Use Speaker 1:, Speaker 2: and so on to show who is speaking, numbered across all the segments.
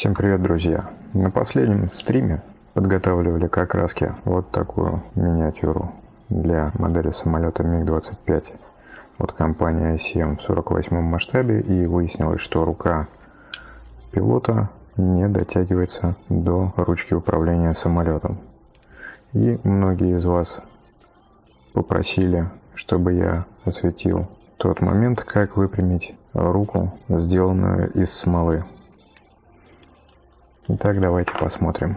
Speaker 1: Всем привет, друзья! На последнем стриме подготавливали к окраске вот такую миниатюру для модели самолета МиГ-25 от компании ICM в 48 масштабе и выяснилось, что рука пилота не дотягивается до ручки управления самолетом. И многие из вас попросили, чтобы я осветил тот момент, как выпрямить руку, сделанную из смолы. Итак, давайте посмотрим.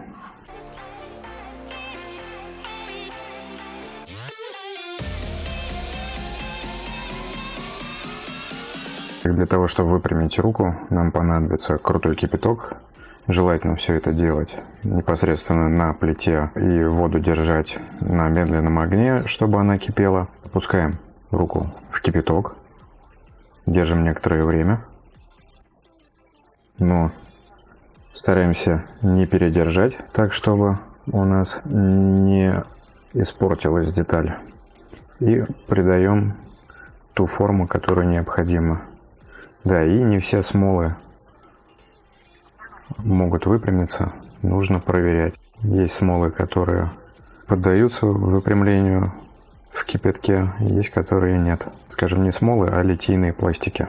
Speaker 1: Для того, чтобы выпрямить руку, нам понадобится крутой кипяток. Желательно все это делать непосредственно на плите и воду держать на медленном огне, чтобы она кипела. Опускаем руку в кипяток, держим некоторое время, но стараемся не передержать, так чтобы у нас не испортилась деталь. И придаем ту форму, которая необходима. Да, и не все смолы могут выпрямиться, нужно проверять. Есть смолы, которые поддаются выпрямлению в кипятке, есть которые нет. Скажем, не смолы, а литийные пластики.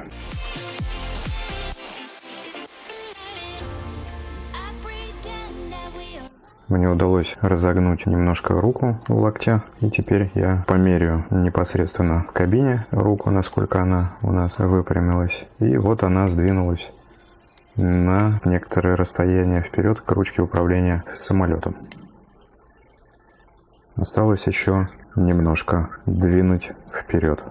Speaker 1: Мне удалось разогнуть немножко руку в локте. И теперь я померяю непосредственно в кабине руку, насколько она у нас выпрямилась. И вот она сдвинулась на некоторое расстояние вперед к ручке управления самолетом. Осталось еще немножко двинуть вперед.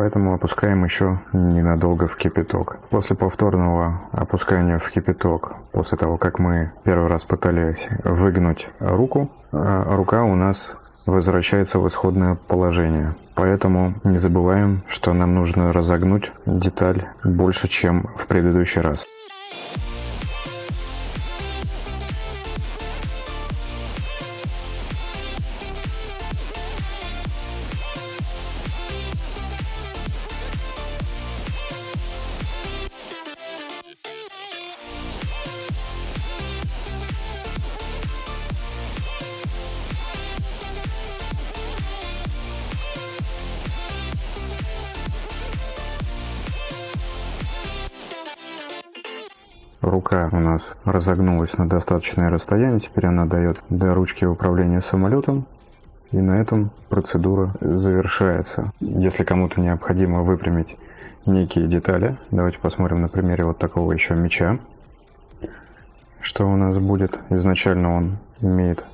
Speaker 1: Поэтому опускаем еще ненадолго в кипяток. После повторного опускания в кипяток, после того, как мы первый раз пытались выгнуть руку, э, рука у нас возвращается в исходное положение. Поэтому не забываем, что нам нужно разогнуть деталь больше, чем в предыдущий раз. Рука у нас разогнулась на достаточное расстояние, теперь она дает до ручки управления самолетом. И на этом процедура завершается. Если кому-то необходимо выпрямить некие детали, давайте посмотрим на примере вот такого еще меча. Что у нас будет? Изначально он имеет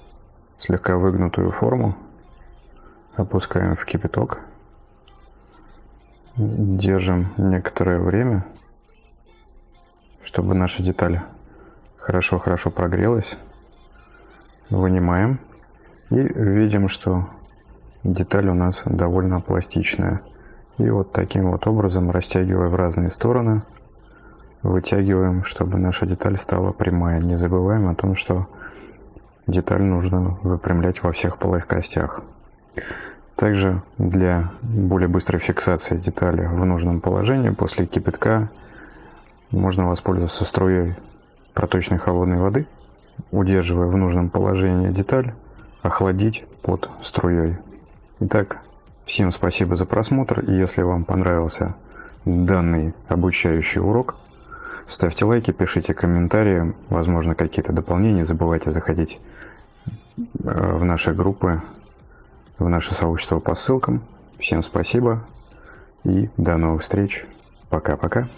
Speaker 1: слегка выгнутую форму. Опускаем в кипяток. Держим некоторое время чтобы наша деталь хорошо-хорошо прогрелась. Вынимаем и видим, что деталь у нас довольно пластичная. И вот таким вот образом, растягивая в разные стороны, вытягиваем, чтобы наша деталь стала прямая. Не забываем о том, что деталь нужно выпрямлять во всех плоскостях. Также для более быстрой фиксации детали в нужном положении после кипятка можно воспользоваться струей проточной холодной воды, удерживая в нужном положении деталь, охладить под струей. Итак, всем спасибо за просмотр, и если вам понравился данный обучающий урок, ставьте лайки, пишите комментарии, возможно какие-то дополнения, не забывайте заходить э, в наши группы, в наше сообщество по ссылкам. Всем спасибо и до новых встреч. Пока-пока.